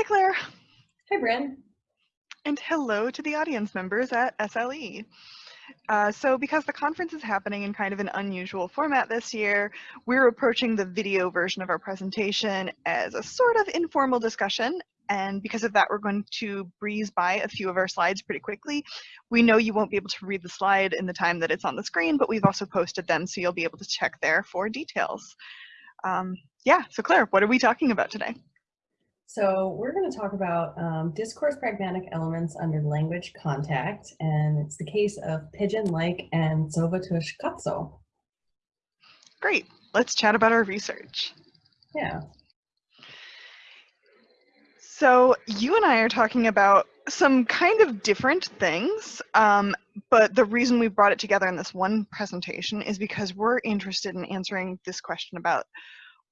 Hi, Claire. Hi, Bryn. And hello to the audience members at SLE. Uh, so because the conference is happening in kind of an unusual format this year, we're approaching the video version of our presentation as a sort of informal discussion. And because of that, we're going to breeze by a few of our slides pretty quickly. We know you won't be able to read the slide in the time that it's on the screen, but we've also posted them, so you'll be able to check there for details. Um, yeah, so Claire, what are we talking about today? So we're going to talk about um, discourse pragmatic elements under language contact, and it's the case of Pidgin-like and Tsovatush Katso. Great. Let's chat about our research. Yeah. So you and I are talking about some kind of different things, um, but the reason we brought it together in this one presentation is because we're interested in answering this question about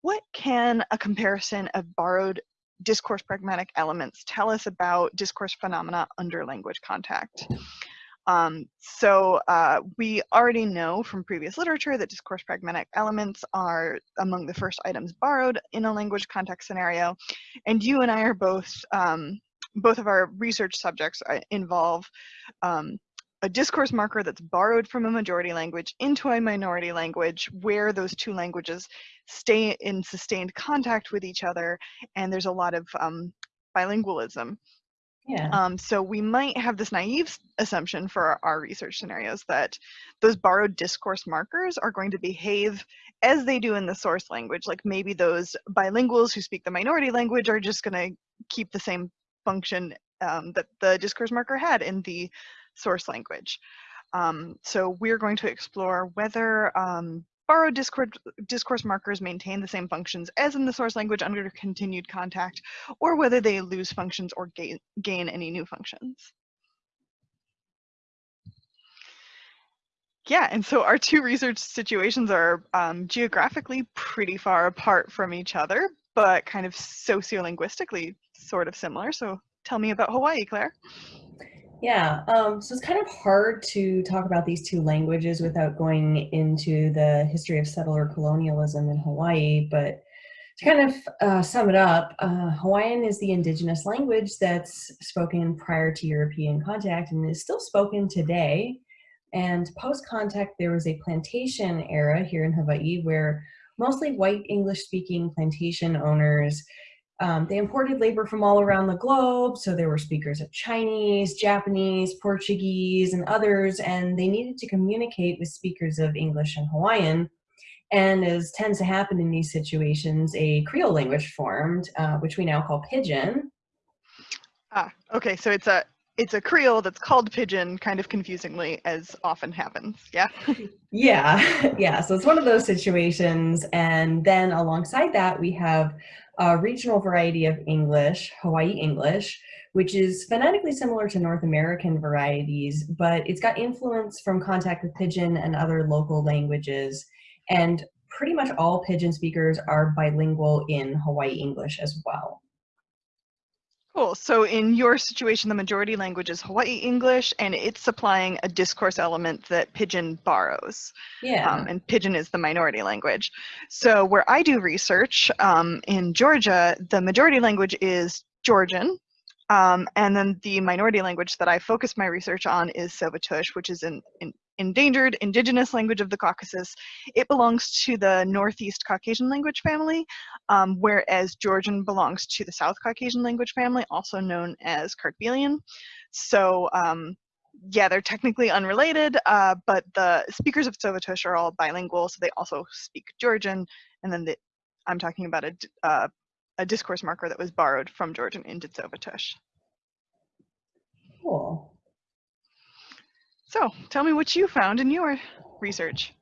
what can a comparison of borrowed discourse pragmatic elements tell us about discourse phenomena under language contact. Um, so uh, we already know from previous literature that discourse pragmatic elements are among the first items borrowed in a language context scenario. And you and I are both, um, both of our research subjects uh, involve um, a discourse marker that's borrowed from a majority language into a minority language where those two languages stay in sustained contact with each other and there's a lot of um, bilingualism. Yeah. Um, so we might have this naive assumption for our, our research scenarios that those borrowed discourse markers are going to behave as they do in the source language. Like maybe those bilinguals who speak the minority language are just going to keep the same function um, that the discourse marker had in the source language. Um, so we're going to explore whether um, borrowed discourse, discourse markers maintain the same functions as in the source language under continued contact, or whether they lose functions or gain, gain any new functions. Yeah, and so our two research situations are um, geographically pretty far apart from each other, but kind of sociolinguistically sort of similar. So tell me about Hawaii, Claire. Yeah, um, so it's kind of hard to talk about these two languages without going into the history of settler colonialism in Hawaii, but to kind of uh, sum it up, uh, Hawaiian is the indigenous language that's spoken prior to European contact and is still spoken today. And post-contact, there was a plantation era here in Hawaii where mostly white English-speaking plantation owners um, they imported labor from all around the globe, so there were speakers of Chinese, Japanese, Portuguese, and others, and they needed to communicate with speakers of English and Hawaiian. And as tends to happen in these situations, a Creole language formed, uh, which we now call Pidgin. Ah, okay, so it's a it's a Creole that's called Pidgin, kind of confusingly, as often happens. Yeah. yeah, yeah. So it's one of those situations, and then alongside that, we have a regional variety of English, Hawaii English, which is phonetically similar to North American varieties, but it's got influence from contact with Pidgin and other local languages. And pretty much all Pidgin speakers are bilingual in Hawaii English as well. Cool. So in your situation, the majority language is Hawaii English, and it's supplying a discourse element that Pidgin borrows. Yeah. Um, and Pidgin is the minority language. So where I do research um, in Georgia, the majority language is Georgian. Um, and then the minority language that I focus my research on is Tsovatush, which is in, in endangered indigenous language of the Caucasus. It belongs to the Northeast Caucasian language family, um, whereas Georgian belongs to the South Caucasian language family, also known as Kartvelian. So um, yeah, they're technically unrelated, uh, but the speakers of Tsovatush are all bilingual, so they also speak Georgian, and then the, I'm talking about a, uh, a discourse marker that was borrowed from Georgian into Tsovatush. Cool. So tell me what you found in your research.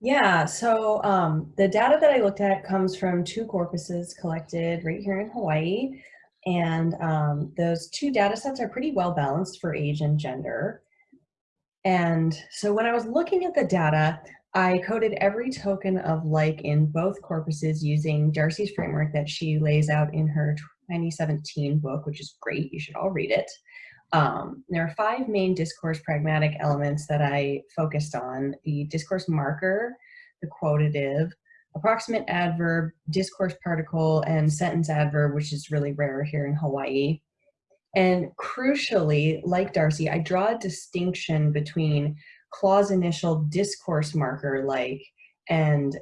Yeah, so um, the data that I looked at comes from two corpuses collected right here in Hawaii. And um, those two data sets are pretty well balanced for age and gender. And so when I was looking at the data, I coded every token of like in both corpuses using D'Arcy's framework that she lays out in her 2017 book, which is great. You should all read it. Um, there are five main discourse pragmatic elements that I focused on. The discourse marker, the quotative, approximate adverb, discourse particle, and sentence adverb, which is really rare here in Hawaii. And crucially, like D'Arcy, I draw a distinction between clause initial discourse marker like and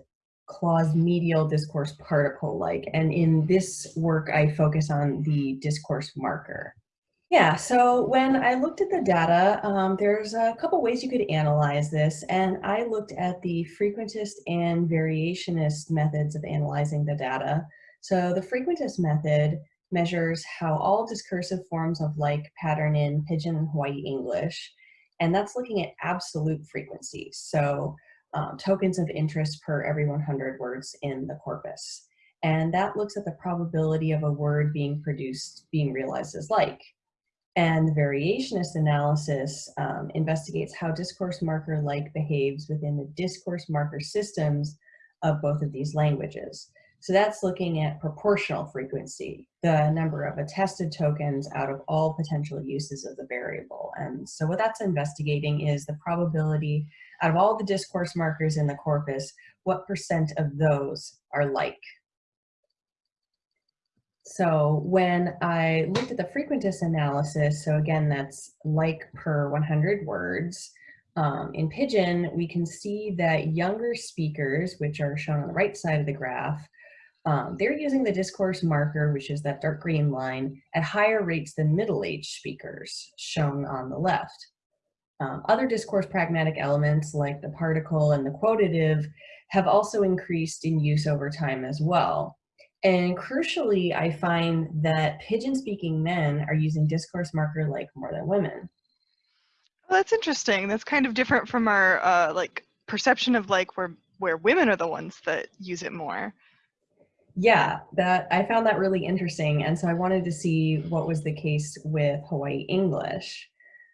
clause medial discourse particle like. And in this work, I focus on the discourse marker. Yeah, so when I looked at the data, um, there's a couple ways you could analyze this, and I looked at the frequentist and variationist methods of analyzing the data. So the frequentist method measures how all discursive forms of like pattern in Pidgin and Hawaii English, and that's looking at absolute frequencies, so um, tokens of interest per every 100 words in the corpus. And that looks at the probability of a word being produced, being realized as like. And the variationist analysis um, investigates how discourse marker like behaves within the discourse marker systems of both of these languages. So that's looking at proportional frequency, the number of attested tokens out of all potential uses of the variable. And so what that's investigating is the probability out of all the discourse markers in the corpus, what percent of those are like. So when I looked at the frequentist analysis, so again, that's like per 100 words, um, in Pidgin, we can see that younger speakers, which are shown on the right side of the graph, um, they're using the discourse marker, which is that dark green line, at higher rates than middle-aged speakers, shown on the left. Um, other discourse pragmatic elements like the particle and the quotative have also increased in use over time as well. And crucially, I find that Pidgin speaking men are using discourse marker like more than women. Well, that's interesting. That's kind of different from our uh, like perception of like where where women are the ones that use it more. Yeah, that I found that really interesting. And so I wanted to see what was the case with Hawaii English.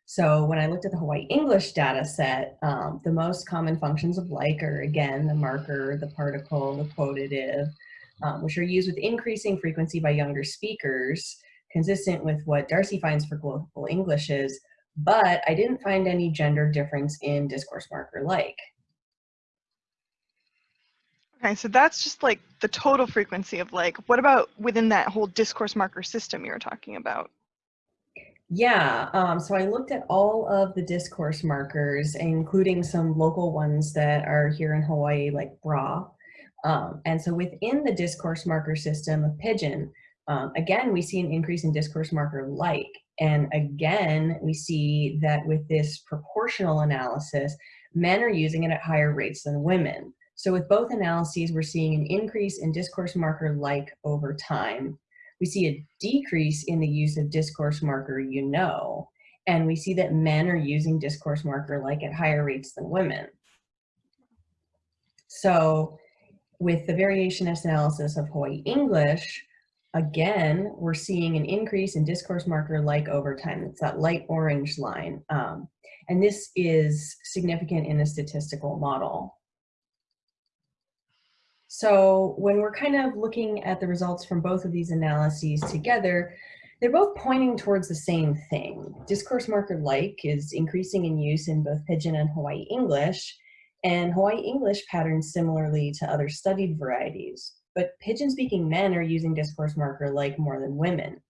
So when I looked at the Hawaii English data set, um, the most common functions of like are again, the marker, the particle, the quotative, um, which are used with increasing frequency by younger speakers, consistent with what D'Arcy finds for global Englishes, but I didn't find any gender difference in discourse marker like. Okay, so that's just like the total frequency of like, what about within that whole discourse marker system you were talking about? Yeah, um, so I looked at all of the discourse markers, including some local ones that are here in Hawaii, like BRA, um, and so within the discourse marker system of Pidgin, um, again, we see an increase in discourse marker like. And again, we see that with this proportional analysis, men are using it at higher rates than women. So with both analyses, we're seeing an increase in discourse marker like over time. We see a decrease in the use of discourse marker you know, and we see that men are using discourse marker like at higher rates than women. So with the variationist analysis of Hawaii English, again, we're seeing an increase in discourse marker like over time. It's that light orange line. Um, and this is significant in a statistical model. So when we're kind of looking at the results from both of these analyses together, they're both pointing towards the same thing. Discourse marker like is increasing in use in both Pidgin and Hawaii English, and Hawaii English patterns similarly to other studied varieties, but pidgin-speaking men are using discourse marker like more than women.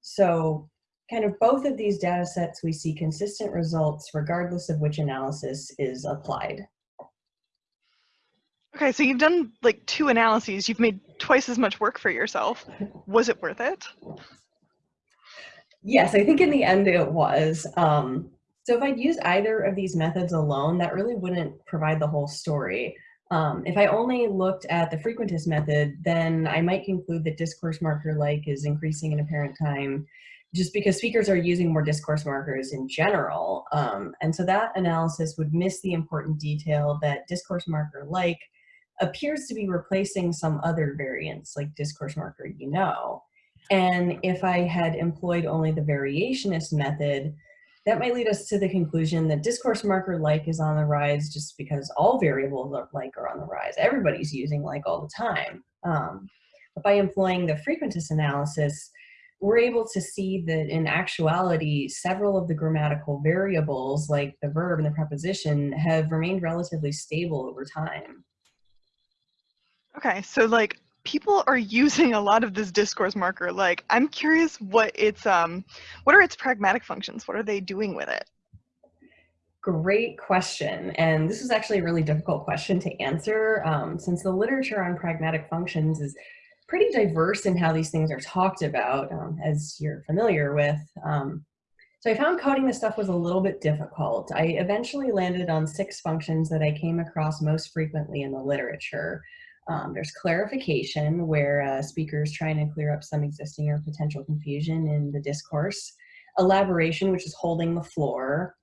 So kind of both of these data sets, we see consistent results regardless of which analysis is applied. Okay, so you've done like two analyses. You've made twice as much work for yourself. Was it worth it? Yes, I think in the end it was. Um, so if I'd use either of these methods alone, that really wouldn't provide the whole story. Um, if I only looked at the frequentist method, then I might conclude that discourse marker like is increasing in apparent time just because speakers are using more discourse markers in general. Um, and so that analysis would miss the important detail that discourse marker like appears to be replacing some other variants like discourse marker you know. And if I had employed only the variationist method, that might lead us to the conclusion that discourse marker like is on the rise just because all variables like are on the rise. Everybody's using like all the time. Um, but by employing the frequentist analysis, we're able to see that in actuality, several of the grammatical variables like the verb and the preposition have remained relatively stable over time. Okay, so like people are using a lot of this discourse marker. Like I'm curious what its um what are its pragmatic functions? What are they doing with it? Great question. And this is actually a really difficult question to answer um, since the literature on pragmatic functions is pretty diverse in how these things are talked about, um, as you're familiar with. Um, so I found coding this stuff was a little bit difficult. I eventually landed on six functions that I came across most frequently in the literature. Um, there's clarification, where a speaker is trying to clear up some existing or potential confusion in the discourse. Elaboration, which is holding the floor.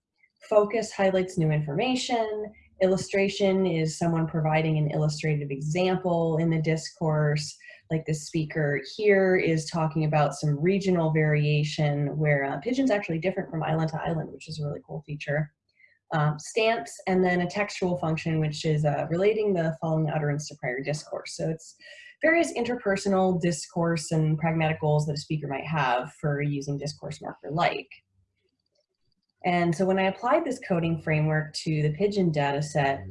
Focus highlights new information. Illustration is someone providing an illustrative example in the discourse like the speaker here is talking about some regional variation where uh, Pidgin's actually different from island to island, which is a really cool feature. Um, stance, and then a textual function, which is uh, relating the following utterance to prior discourse. So it's various interpersonal discourse and pragmatic goals that a speaker might have for using discourse marker like. And so when I applied this coding framework to the Pidgin data set,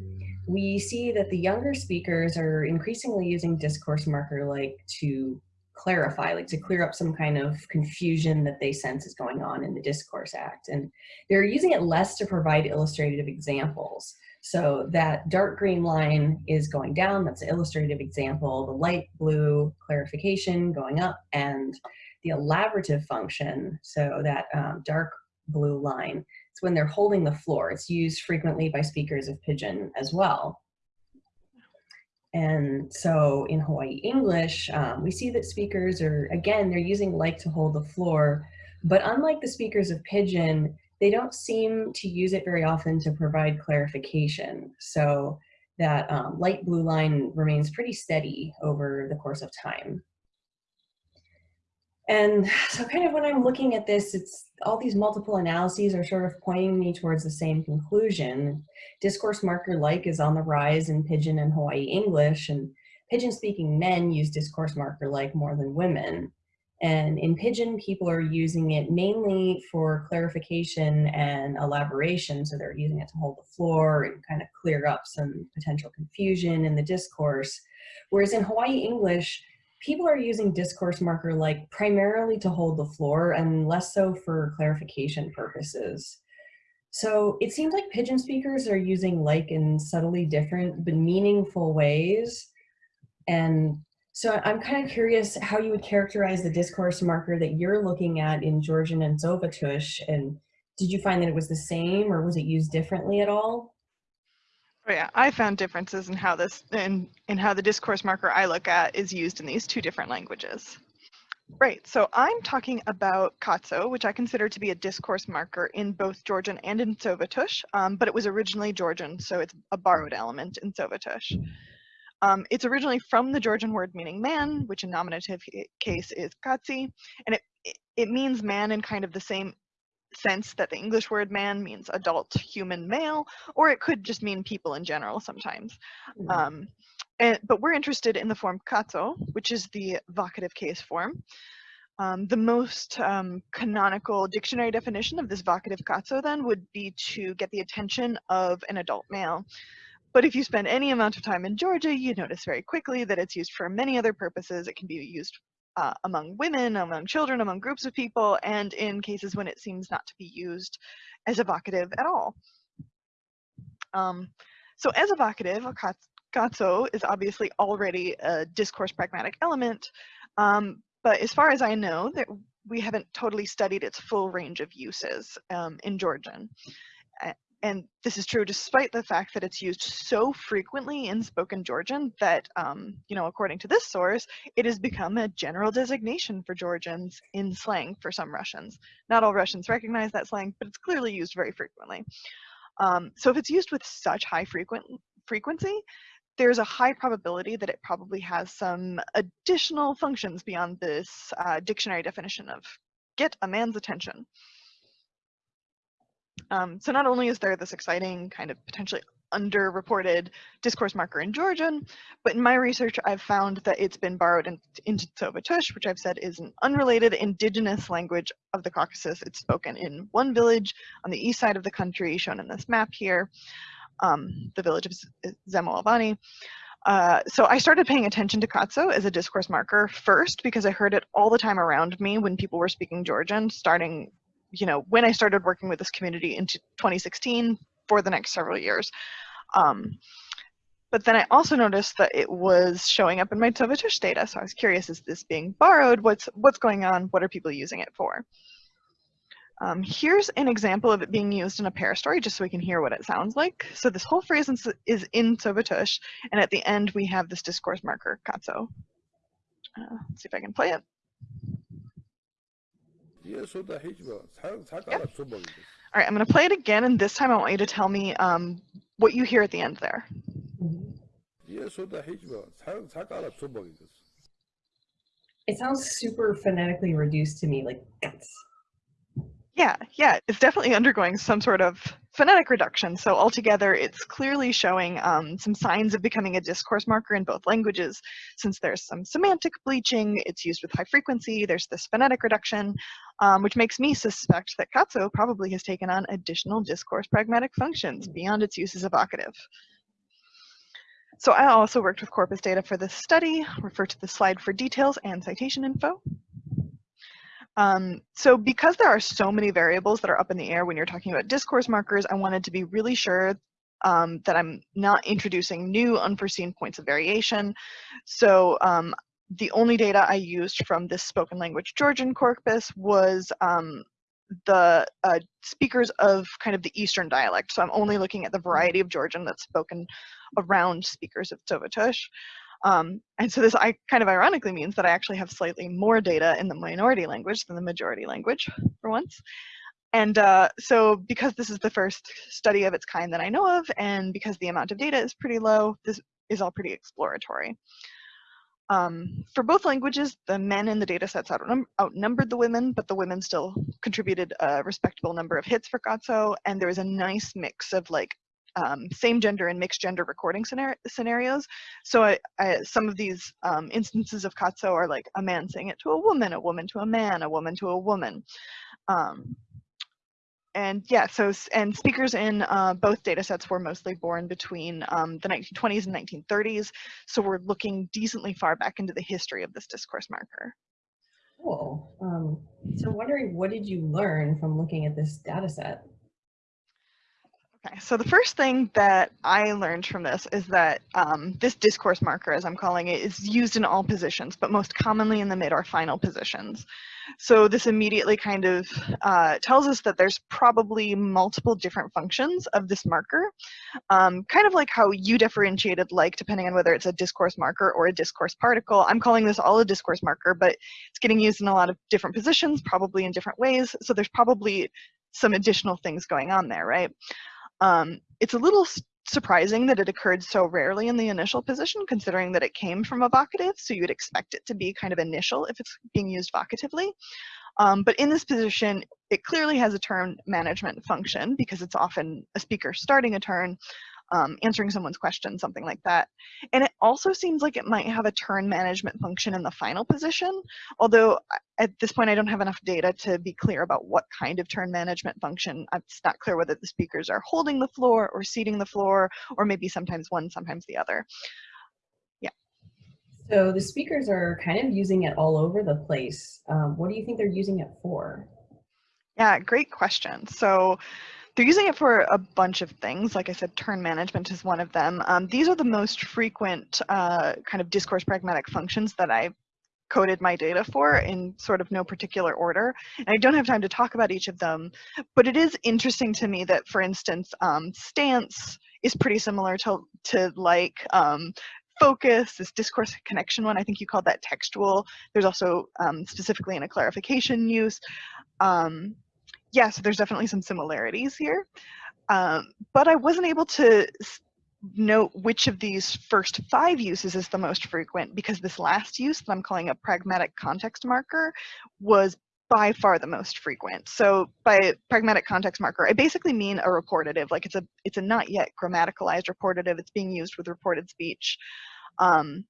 we see that the younger speakers are increasingly using discourse marker like to clarify, like to clear up some kind of confusion that they sense is going on in the discourse act. And they're using it less to provide illustrative examples. So that dark green line is going down, that's an illustrative example, the light blue clarification going up, and the elaborative function, so that um, dark blue line it's when they're holding the floor. It's used frequently by speakers of Pidgin as well. And so in Hawaii English, um, we see that speakers are, again, they're using like to hold the floor, but unlike the speakers of Pidgin, they don't seem to use it very often to provide clarification. So that um, light blue line remains pretty steady over the course of time. And so kind of when I'm looking at this, it's all these multiple analyses are sort of pointing me towards the same conclusion. Discourse marker like is on the rise in Pidgin and Hawaii English, and Pidgin speaking men use discourse marker like more than women. And in Pidgin, people are using it mainly for clarification and elaboration. So they're using it to hold the floor and kind of clear up some potential confusion in the discourse. Whereas in Hawaii English, people are using discourse marker like primarily to hold the floor and less so for clarification purposes. So it seems like Pidgin speakers are using like in subtly different but meaningful ways. And so I'm kind of curious how you would characterize the discourse marker that you're looking at in Georgian and Tsovatush. And did you find that it was the same or was it used differently at all? Oh yeah, I found differences in how this in in how the discourse marker I look at is used in these two different languages. Right, so I'm talking about Katso, which I consider to be a discourse marker in both Georgian and in Tsovatush, um, but it was originally Georgian, so it's a borrowed element in Tsovatush. Um, it's originally from the Georgian word meaning man, which in nominative case is katsi, and it, it means man in kind of the same sense that the English word man means adult human male, or it could just mean people in general sometimes. Mm. Um, and, but we're interested in the form katso, which is the vocative case form. Um, the most um, canonical dictionary definition of this vocative katso then would be to get the attention of an adult male. But if you spend any amount of time in Georgia, you notice very quickly that it's used for many other purposes. It can be used uh, among women, among children, among groups of people, and in cases when it seems not to be used as a vocative at all. Um, so as a vocative, katso is obviously already a discourse pragmatic element, um, but as far as I know, that we haven't totally studied its full range of uses um, in Georgian and this is true despite the fact that it's used so frequently in spoken Georgian that, um, you know, according to this source, it has become a general designation for Georgians in slang for some Russians. Not all Russians recognize that slang, but it's clearly used very frequently. Um, so if it's used with such high frequent frequency, there's a high probability that it probably has some additional functions beyond this uh, dictionary definition of get a man's attention. Um, so not only is there this exciting kind of potentially underreported discourse marker in Georgian, but in my research I've found that it's been borrowed in, into Tsovatush, which I've said is an unrelated indigenous language of the Caucasus. It's spoken in one village on the east side of the country, shown in this map here, um, the village of Zemo. Uh, so I started paying attention to Katso as a discourse marker first because I heard it all the time around me when people were speaking Georgian, starting, you know, when I started working with this community in 2016 for the next several years. Um, but then I also noticed that it was showing up in my Tsovatush data, so I was curious, is this being borrowed? What's, what's going on? What are people using it for? Um, here's an example of it being used in a pair story, just so we can hear what it sounds like. So this whole phrase is in Tsovatush, and at the end we have this discourse marker, katso. Uh, let's see if I can play it. Yep. All right, I'm going to play it again, and this time I want you to tell me um, what you hear at the end there. It sounds super phonetically reduced to me, like guts. Yeah, yeah, it's definitely undergoing some sort of phonetic reduction. So altogether, it's clearly showing um, some signs of becoming a discourse marker in both languages, since there's some semantic bleaching, it's used with high frequency, there's this phonetic reduction, um, which makes me suspect that Katso probably has taken on additional discourse pragmatic functions beyond its use as a vocative. So I also worked with corpus data for this study, refer to the slide for details and citation info. Um, so because there are so many variables that are up in the air when you're talking about discourse markers, I wanted to be really sure um, that I'm not introducing new unforeseen points of variation. So um, the only data I used from this spoken language Georgian corpus was um, the uh, speakers of kind of the Eastern dialect. So I'm only looking at the variety of Georgian that's spoken around speakers of Tsovatush. Um, and so this I kind of ironically means that I actually have slightly more data in the minority language than the majority language for once. And uh, so because this is the first study of its kind that I know of, and because the amount of data is pretty low, this is all pretty exploratory. Um, for both languages, the men in the data sets outnum outnumbered the women, but the women still contributed a respectable number of hits for Katso, and there was a nice mix of like um, same gender and mixed gender recording scenarios. So I, I, some of these um, instances of Katso are like a man saying it to a woman, a woman to a man, a woman to a woman. Um, and yeah, so and speakers in uh, both data sets were mostly born between um, the 1920s and 1930s. So we're looking decently far back into the history of this discourse marker. Cool. Um, so wondering, what did you learn from looking at this data set? Okay, so the first thing that I learned from this is that um, this discourse marker, as I'm calling it, is used in all positions, but most commonly in the mid or final positions. So this immediately kind of uh, tells us that there's probably multiple different functions of this marker, um, kind of like how you differentiated like depending on whether it's a discourse marker or a discourse particle. I'm calling this all a discourse marker, but it's getting used in a lot of different positions, probably in different ways. So there's probably some additional things going on there, right? Um, it's a little surprising that it occurred so rarely in the initial position, considering that it came from a vocative, so you'd expect it to be kind of initial if it's being used vocatively. Um, but in this position, it clearly has a turn management function because it's often a speaker starting a turn, um, answering someone's question, something like that. And it also seems like it might have a turn management function in the final position, although at this point I don't have enough data to be clear about what kind of turn management function. It's not clear whether the speakers are holding the floor or ceding the floor, or maybe sometimes one, sometimes the other. Yeah. So the speakers are kind of using it all over the place. Um, what do you think they're using it for? Yeah, great question. So they're using it for a bunch of things. Like I said, turn management is one of them. Um, these are the most frequent uh, kind of discourse pragmatic functions that I coded my data for in sort of no particular order. And I don't have time to talk about each of them, but it is interesting to me that, for instance, um, stance is pretty similar to, to like um, focus, this discourse connection one, I think you called that textual. There's also um, specifically in a clarification use. Um, yeah, so there's definitely some similarities here. Um, but I wasn't able to note which of these first five uses is the most frequent because this last use that I'm calling a pragmatic context marker was by far the most frequent. So by pragmatic context marker, I basically mean a reportative, like it's a it's a not yet grammaticalized reportative. It's being used with reported speech. Um,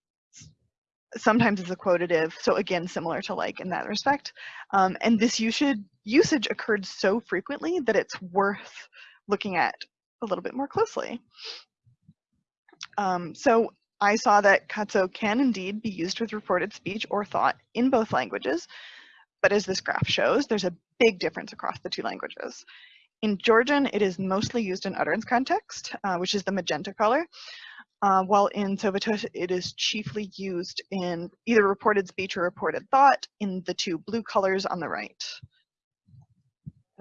sometimes it's a quotative, so again, similar to like in that respect. Um, and this usage, usage occurred so frequently that it's worth looking at a little bit more closely. Um, so I saw that Katso can indeed be used with reported speech or thought in both languages, but as this graph shows, there's a big difference across the two languages. In Georgian, it is mostly used in utterance context, uh, which is the magenta color, uh, while in Tsovatush, it is chiefly used in either reported speech or reported thought in the two blue colors on the right.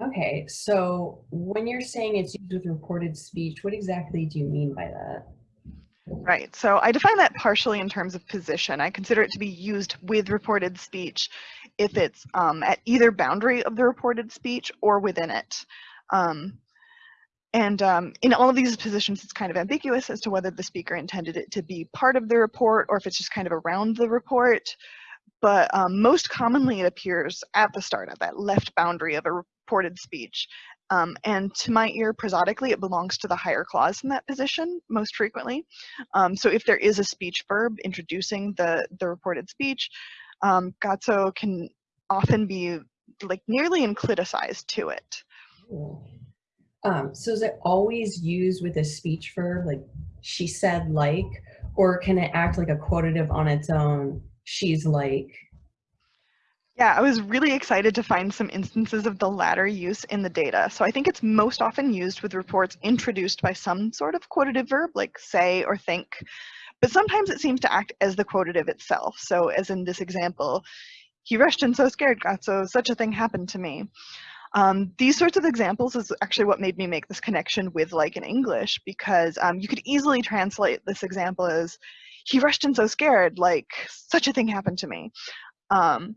Okay, so when you're saying it's used with reported speech, what exactly do you mean by that? Right, so I define that partially in terms of position. I consider it to be used with reported speech if it's um, at either boundary of the reported speech or within it. Um, and um, in all of these positions, it's kind of ambiguous as to whether the speaker intended it to be part of the report or if it's just kind of around the report. But um, most commonly it appears at the start, at that left boundary of a reported speech. Um, and to my ear, prosodically, it belongs to the higher clause in that position most frequently. Um, so if there is a speech verb introducing the, the reported speech, um, Katso can often be like nearly incliticized to it. Um, so is it always used with a speech verb, like she said like, or can it act like a quotative on its own, she's like? Yeah, I was really excited to find some instances of the latter use in the data. So I think it's most often used with reports introduced by some sort of quotative verb, like say or think. But sometimes it seems to act as the quotative itself. So as in this example, he rushed and so scared katso such a thing happened to me. Um, these sorts of examples is actually what made me make this connection with like in English because um, you could easily translate this example as he rushed in so scared like such a thing happened to me. Um,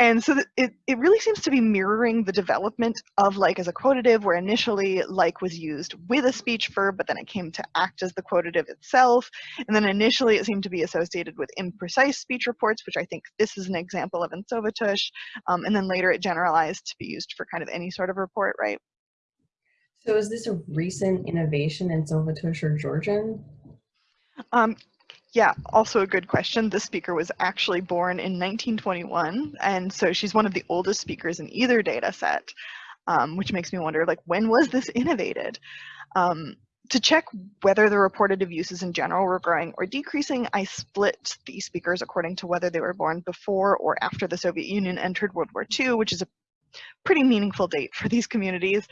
and so it, it really seems to be mirroring the development of like as a quotative where initially like was used with a speech verb, but then it came to act as the quotative itself. And then initially it seemed to be associated with imprecise speech reports, which I think this is an example of in Tsovatush. Um, and then later it generalized to be used for kind of any sort of report, right? So is this a recent innovation in Tsovatush or Georgian? Um, yeah, also a good question. This speaker was actually born in 1921, and so she's one of the oldest speakers in either data set, um, which makes me wonder, like, when was this innovated? Um, to check whether the reportative uses in general were growing or decreasing, I split the speakers according to whether they were born before or after the Soviet Union entered World War II, which is a pretty meaningful date for these communities.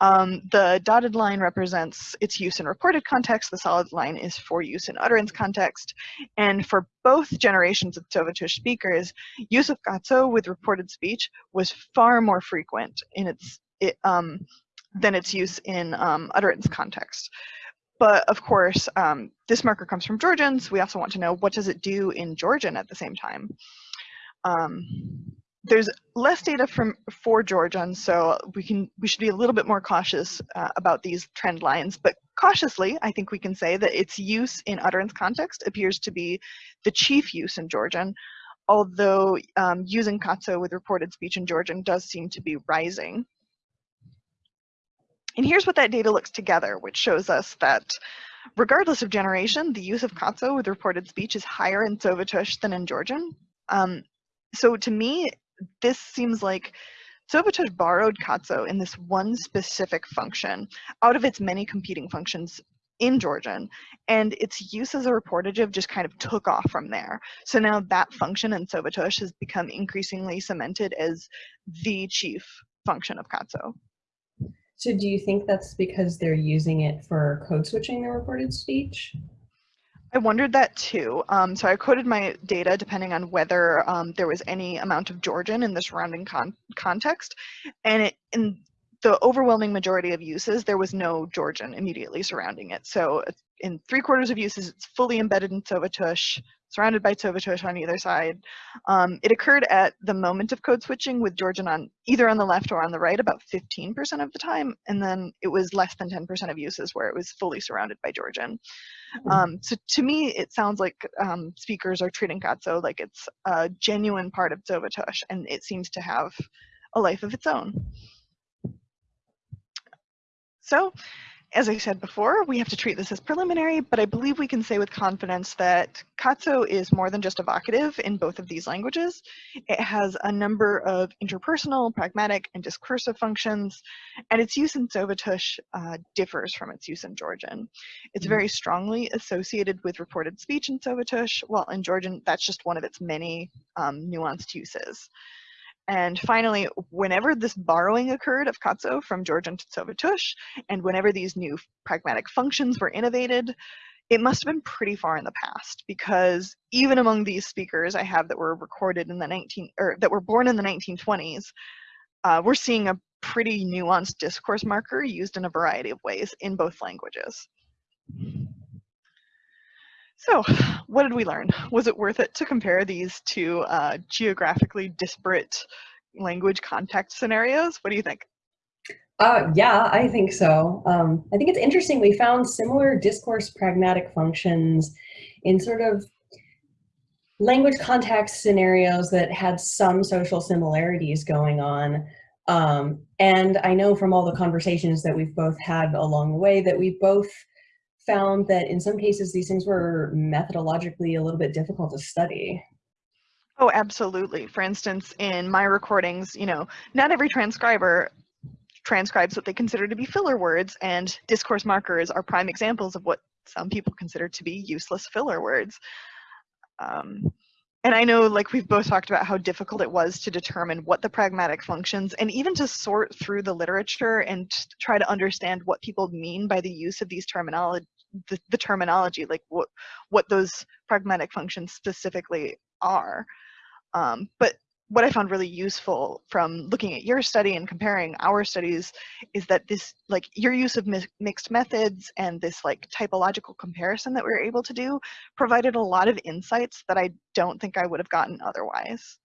Um, the dotted line represents its use in reported context, the solid line is for use in utterance context, and for both generations of Tsovatush speakers, use of Katso with reported speech was far more frequent in its it, um, than its use in um, utterance context. But of course, um, this marker comes from Georgians. we also want to know what does it do in Georgian at the same time. There's less data from for Georgian, so we can we should be a little bit more cautious uh, about these trend lines. But cautiously, I think we can say that its use in utterance context appears to be the chief use in Georgian, although um, using Katso with reported speech in Georgian does seem to be rising. And here's what that data looks together, which shows us that regardless of generation, the use of Katso with reported speech is higher in Tsovatush than in Georgian. Um, so to me, this seems like Tsovatush borrowed Katso in this one specific function out of its many competing functions in Georgian, and its use as a reportative just kind of took off from there. So now that function in Tsovatush has become increasingly cemented as the chief function of Katso. So do you think that's because they're using it for code switching the reported speech? I wondered that too. Um, so I coded my data depending on whether um, there was any amount of Georgian in the surrounding con context. And it, in the overwhelming majority of uses, there was no Georgian immediately surrounding it. So in three quarters of uses, it's fully embedded in Tsovatush, surrounded by Tsovatush on either side. Um, it occurred at the moment of code switching with Georgian on either on the left or on the right about 15% of the time, and then it was less than 10% of uses where it was fully surrounded by Georgian. Hmm. Um, so to me, it sounds like um, speakers are treating Katso like it's a genuine part of Tsovatush, and it seems to have a life of its own. So as I said before, we have to treat this as preliminary, but I believe we can say with confidence that Katso is more than just a vocative in both of these languages. It has a number of interpersonal, pragmatic, and discursive functions, and its use in Tsovatush uh, differs from its use in Georgian. It's very strongly associated with reported speech in Tsovatush, while in Georgian, that's just one of its many um, nuanced uses. And finally, whenever this borrowing occurred of Katso from Georgian Tsovatush, and whenever these new pragmatic functions were innovated, it must have been pretty far in the past because even among these speakers I have that were recorded in the 19 or that were born in the 1920s, uh, we're seeing a pretty nuanced discourse marker used in a variety of ways in both languages. So what did we learn? Was it worth it to compare these two uh, geographically disparate language context scenarios? What do you think? Uh, yeah, I think so. Um, I think it's interesting. We found similar discourse pragmatic functions in sort of language context scenarios that had some social similarities going on. Um, and I know from all the conversations that we've both had along the way that we both found that in some cases these things were methodologically a little bit difficult to study. Oh, absolutely. For instance, in my recordings, you know, not every transcriber transcribes what they consider to be filler words, and discourse markers are prime examples of what some people consider to be useless filler words. Um, and I know like we've both talked about how difficult it was to determine what the pragmatic functions and even to sort through the literature and try to understand what people mean by the use of these terminology the, the terminology like what what those pragmatic functions specifically are. Um, but what I found really useful from looking at your study and comparing our studies is that this, like your use of mi mixed methods and this like typological comparison that we were able to do provided a lot of insights that I don't think I would have gotten otherwise.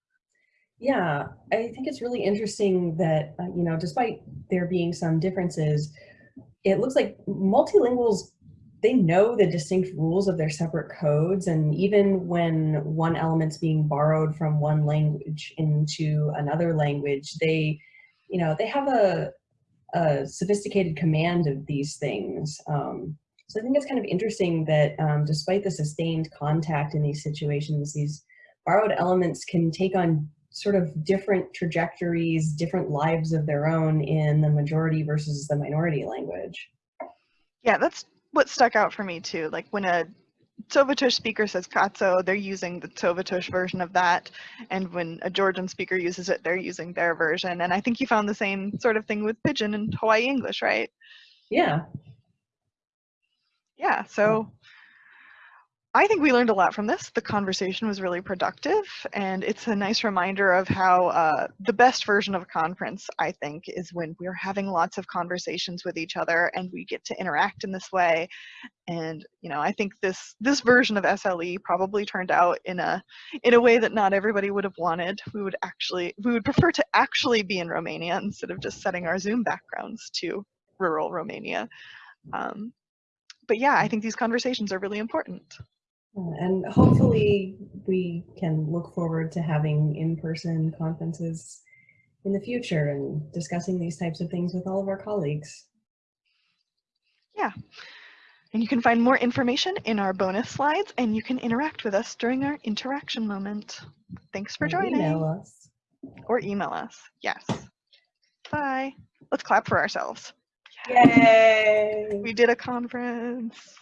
Yeah, I think it's really interesting that, uh, you know, despite there being some differences, it looks like multilinguals they know the distinct rules of their separate codes and even when one element's being borrowed from one language into another language they you know they have a, a sophisticated command of these things. Um, so i think it's kind of interesting that um, despite the sustained contact in these situations these borrowed elements can take on sort of different trajectories different lives of their own in the majority versus the minority language. Yeah, that's what stuck out for me too. Like when a Tsovatush speaker says Katso, they're using the Tsovatush version of that. And when a Georgian speaker uses it, they're using their version. And I think you found the same sort of thing with Pidgin and Hawaii English, right? Yeah. Yeah, so I think we learned a lot from this. The conversation was really productive, and it's a nice reminder of how uh, the best version of a conference, I think, is when we're having lots of conversations with each other and we get to interact in this way. And you know, I think this this version of SLE probably turned out in a in a way that not everybody would have wanted. We would actually we would prefer to actually be in Romania instead of just setting our Zoom backgrounds to rural Romania. Um, but yeah, I think these conversations are really important. Uh, and hopefully we can look forward to having in-person conferences in the future and discussing these types of things with all of our colleagues. Yeah. And you can find more information in our bonus slides and you can interact with us during our interaction moment. Thanks for or joining. Email us. Or email us. Yes. Bye. Let's clap for ourselves. Yay! We did a conference.